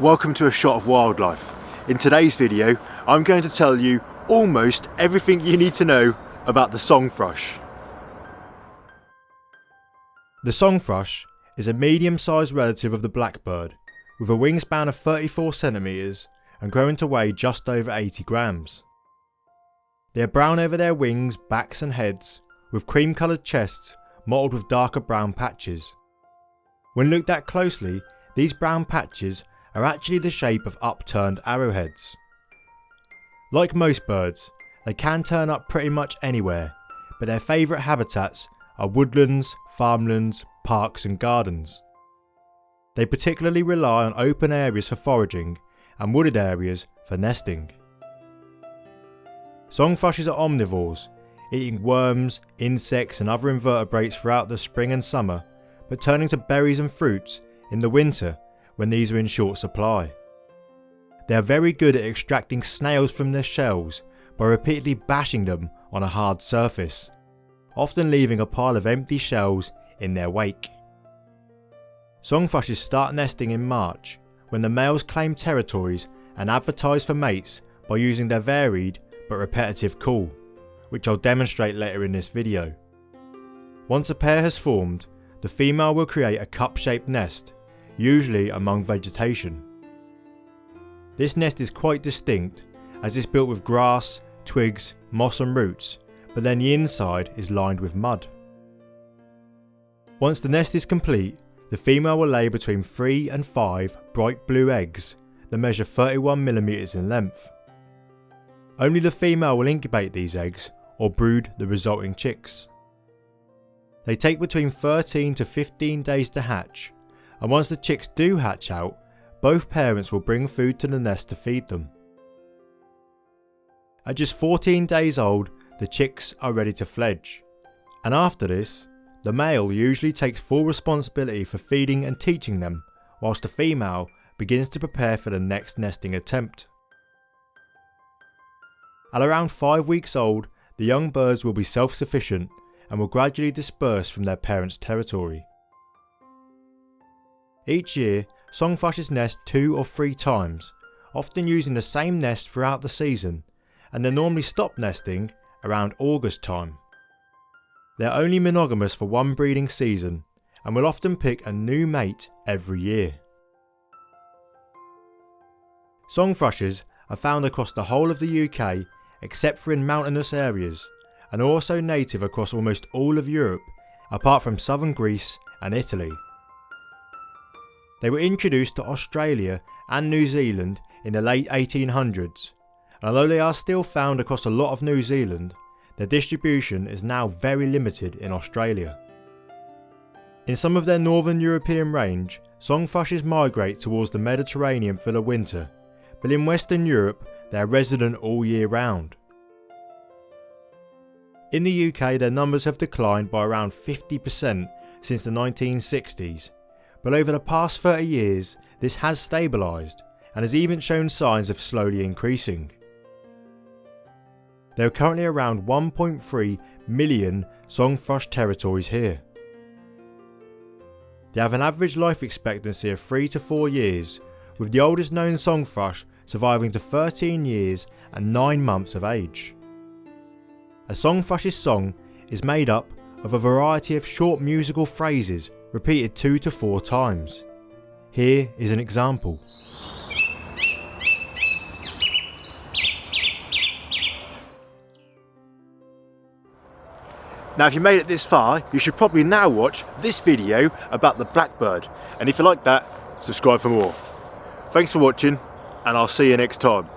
welcome to A Shot of Wildlife. In today's video I'm going to tell you almost everything you need to know about the song thrush. The song thrush is a medium sized relative of the blackbird with a wingspan of 34 centimetres and growing to weigh just over 80 grams. They are brown over their wings, backs and heads with cream coloured chests mottled with darker brown patches. When looked at closely these brown patches are actually the shape of upturned arrowheads. Like most birds, they can turn up pretty much anywhere, but their favourite habitats are woodlands, farmlands, parks and gardens. They particularly rely on open areas for foraging and wooded areas for nesting. Song thrushes are omnivores, eating worms, insects and other invertebrates throughout the spring and summer, but turning to berries and fruits in the winter when these are in short supply. They are very good at extracting snails from their shells by repeatedly bashing them on a hard surface, often leaving a pile of empty shells in their wake. Song thrushes start nesting in March when the males claim territories and advertise for mates by using their varied but repetitive call, which I'll demonstrate later in this video. Once a pair has formed, the female will create a cup-shaped nest usually among vegetation. This nest is quite distinct as it's built with grass, twigs, moss and roots, but then the inside is lined with mud. Once the nest is complete, the female will lay between 3 and 5 bright blue eggs that measure 31mm in length. Only the female will incubate these eggs or brood the resulting chicks. They take between 13 to 15 days to hatch and once the chicks do hatch out, both parents will bring food to the nest to feed them. At just 14 days old, the chicks are ready to fledge, and after this, the male usually takes full responsibility for feeding and teaching them, whilst the female begins to prepare for the next nesting attempt. At around 5 weeks old, the young birds will be self-sufficient and will gradually disperse from their parents' territory. Each year, song thrushes nest two or three times, often using the same nest throughout the season, and they normally stop nesting around August time. They are only monogamous for one breeding season and will often pick a new mate every year. Song thrushes are found across the whole of the UK except for in mountainous areas and also native across almost all of Europe apart from southern Greece and Italy. They were introduced to Australia and New Zealand in the late 1800s, and although they are still found across a lot of New Zealand, their distribution is now very limited in Australia. In some of their northern European range, song thrushes migrate towards the Mediterranean for the winter, but in Western Europe they are resident all year round. In the UK their numbers have declined by around 50% since the 1960s but over the past 30 years this has stabilised and has even shown signs of slowly increasing. There are currently around 1.3 million song thrush territories here. They have an average life expectancy of 3 to 4 years, with the oldest known song thrush surviving to 13 years and 9 months of age. A song thrush's song is made up of a variety of short musical phrases repeated two to four times. Here is an example. Now if you made it this far, you should probably now watch this video about the blackbird. And if you like that, subscribe for more. Thanks for watching and I'll see you next time.